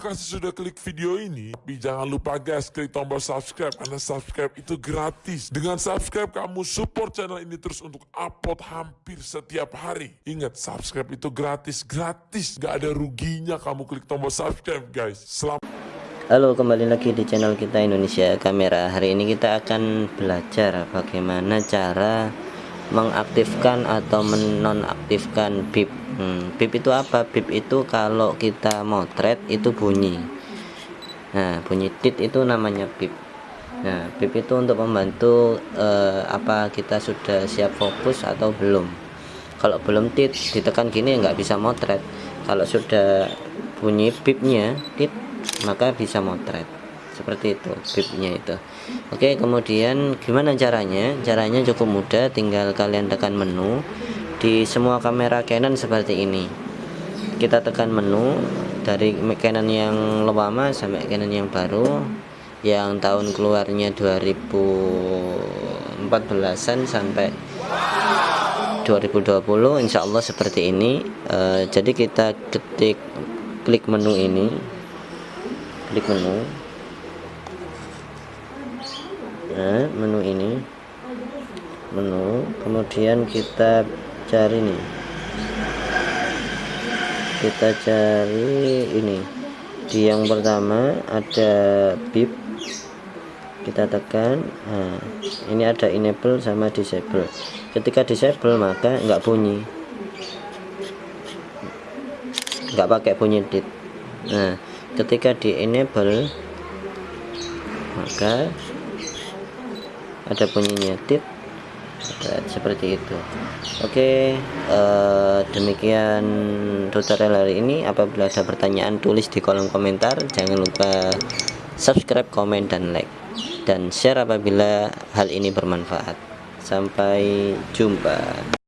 kasih sudah klik video ini, tapi jangan lupa guys klik tombol subscribe karena subscribe itu gratis. Dengan subscribe kamu support channel ini terus untuk upload hampir setiap hari. Ingat subscribe itu gratis, gratis, gak ada ruginya kamu klik tombol subscribe guys. Selamat Halo kembali lagi di channel kita Indonesia Kamera Hari ini kita akan belajar bagaimana cara mengaktifkan atau menonaktifkan bip hmm, bip itu apa? Bip itu kalau kita motret itu bunyi. Nah bunyi tit itu namanya bip nah bip itu untuk membantu eh, apa kita sudah siap fokus atau belum. Kalau belum tit ditekan gini nggak bisa motret. Kalau sudah bunyi bipnya tit maka bisa motret seperti itu bipnya itu. Oke kemudian gimana caranya? Caranya cukup mudah tinggal kalian tekan menu di semua kamera Canon seperti ini. Kita tekan menu dari Canon yang lama sampai Canon yang baru yang tahun keluarnya 2014an sampai 2020 Insya Allah seperti ini. E, jadi kita ketik klik menu ini. Klik menu nah menu ini. Menu. Kemudian kita cari nih. Kita cari ini. Di yang pertama ada bip kita tekan. Nah, ini ada enable sama disable. Ketika disable maka enggak bunyi. Enggak pakai bunyi dit. Nah ketika di enable maka ada bunyinya tit. Seperti itu. Oke eh, demikian tutorial hari ini. Apabila ada pertanyaan tulis di kolom komentar. Jangan lupa subscribe komen dan like. Dan share apabila hal ini bermanfaat. Sampai jumpa